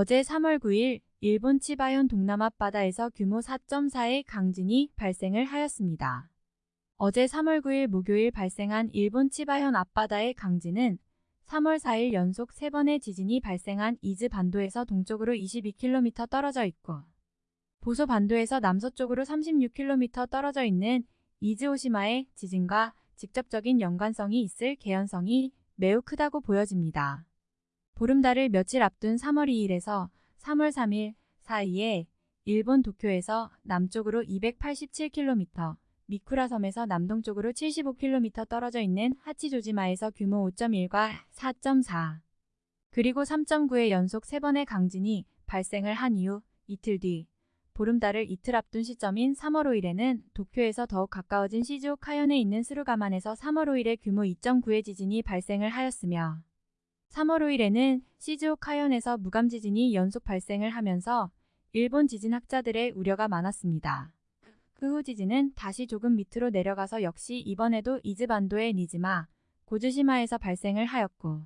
어제 3월 9일 일본 치바현 동남 앞바다에서 규모 4.4의 강진이 발생을 하였습니다. 어제 3월 9일 목요일 발생한 일본 치바현 앞바다의 강진은 3월 4일 연속 3번의 지진이 발생한 이즈 반도에서 동쪽으로 22km 떨어져 있고 보소 반도에서 남서쪽으로 36km 떨어져 있는 이즈오시마의 지진과 직접적인 연관성이 있을 개연성이 매우 크다고 보여집니다. 보름달을 며칠 앞둔 3월 2일에서 3월 3일 사이에 일본 도쿄에서 남쪽으로 287km, 미쿠라 섬에서 남동쪽으로 75km 떨어져 있는 하치조지마에서 규모 5.1과 4.4, 그리고 3.9의 연속 3번의 강진이 발생을 한 이후 이틀 뒤 보름달을 이틀 앞둔 시점인 3월 5일에는 도쿄에서 더욱 가까워진 시즈오카현에 있는 스루가만에서 3월 5일에 규모 2.9의 지진이 발생을 하였으며 3월 5일에는 시즈오카현에서 무감 지진이 연속 발생을 하면서 일본 지진학자들의 우려가 많았습니다. 그 후 지진은 다시 조금 밑으로 내려가서 역시 이번에도 이즈반도의 니지마, 고즈시마에서 발생을 하였고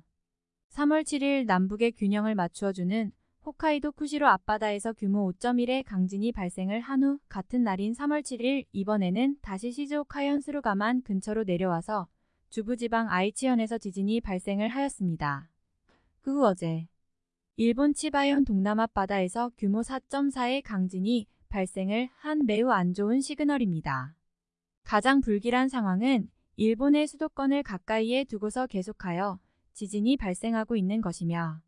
3월 7일 남북의 균형을 맞추어주는 홋카이도 쿠시로 앞바다에서 규모 5.1의 강진이 발생을 한 후 같은 날인 3월 7일 이번에는 다시 시즈오카현 스루가만 근처로 내려와서 주부지방 아이치현에서 지진이 발생을 하였습니다. 그 후 어제 일본 치바현 동남 앞바다에서 규모 4.4의 강진이 발생을 한 매우 안 좋은 시그널입니다. 가장 불길한 상황은 일본의 수도권을 가까이에 두고서 계속하여 지진이 발생하고 있는 것이며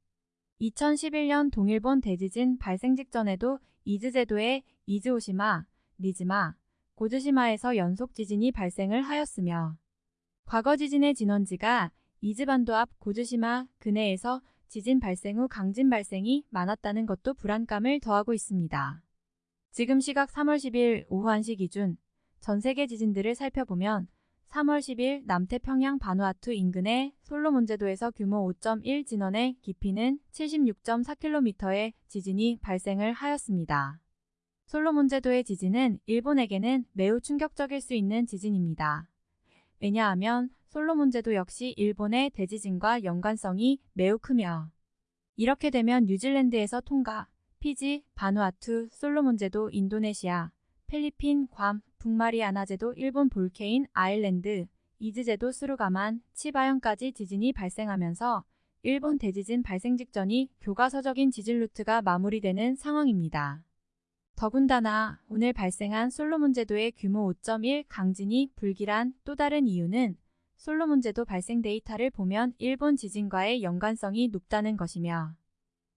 2011년 동일본 대지진 발생 직전에도 이즈제도의 이즈오시마, 니즈마, 고즈시마에서 연속 지진이 발생을 하였으며 과거 지진의 진원지가 이즈반도 앞 고즈시마 근해에서 지진 발생 후 강진 발생이 많았다는 것도 불안감을 더하고 있습니다. 지금 시각 3월 10일 오후 1시 기준 전 세계 지진들을 살펴보면 3월 10일 남태평양 바누아투 인근의 솔로몬제도에서 규모 5.1 진원의 깊이는 76.4km의 지진이 발생을 하였습니다. 솔로몬제도의 지진은 일본에게는 매우 충격적일 수 있는 지진입니다. 왜냐하면 솔로몬제도 역시 일본의 대지진과 연관성이 매우 크며 이렇게 되면 뉴질랜드에서 통가, 피지, 바누아투, 솔로몬제도, 인도네시아, 필리핀, 괌, 북마리아나제도, 일본 Volcano Island, 이즈제도, 스루가만, 치바현까지 지진이 발생하면서 일본 대지진 발생 직전이 교과서적인 지진 루트가 마무리되는 상황입니다. 더군다나 오늘 발생한 솔로몬 제도의 규모 5.1 강진이 불길한 또 다른 이유는 솔로몬 제도 발생 데이터를 보면 일본 지진과의 연관성이 높다는 것이며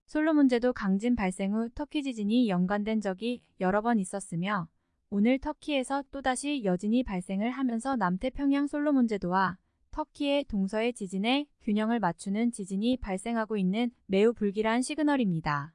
솔로몬 제도 강진 발생 후 터키 지진이 연관된 적이 여러 번 있었으며 오늘 터키에서 또다시 여진이 발생을 하면서 남태평양 솔로몬 제도와 터키의 동서의 지진의 균형을 맞추는 지진이 발생하고 있는 매우 불길한 시그널입니다.